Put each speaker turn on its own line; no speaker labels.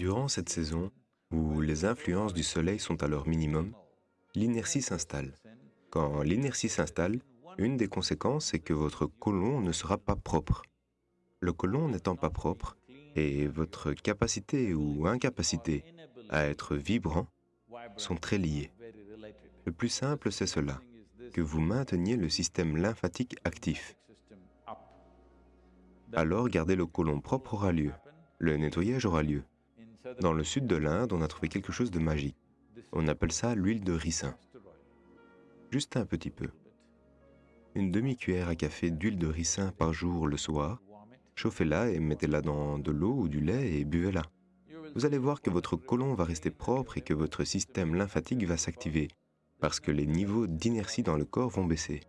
Durant cette saison, où les influences du soleil sont à leur minimum, l'inertie s'installe. Quand l'inertie s'installe, une des conséquences est que votre côlon ne sera pas propre. Le côlon n'étant pas propre, et votre capacité ou incapacité à être vibrant sont très liés. Le plus simple, c'est cela, que vous mainteniez le système lymphatique actif. Alors garder le côlon propre aura lieu, le nettoyage aura lieu. Dans le sud de l'Inde, on a trouvé quelque chose de magique. On appelle ça l'huile de ricin. Juste un petit peu. Une demi-cuillère à café d'huile de ricin par jour le soir, chauffez-la et mettez-la dans de l'eau ou du lait et buvez-la. Vous allez voir que votre côlon va rester propre et que votre système lymphatique va s'activer, parce que les niveaux d'inertie dans le corps vont baisser.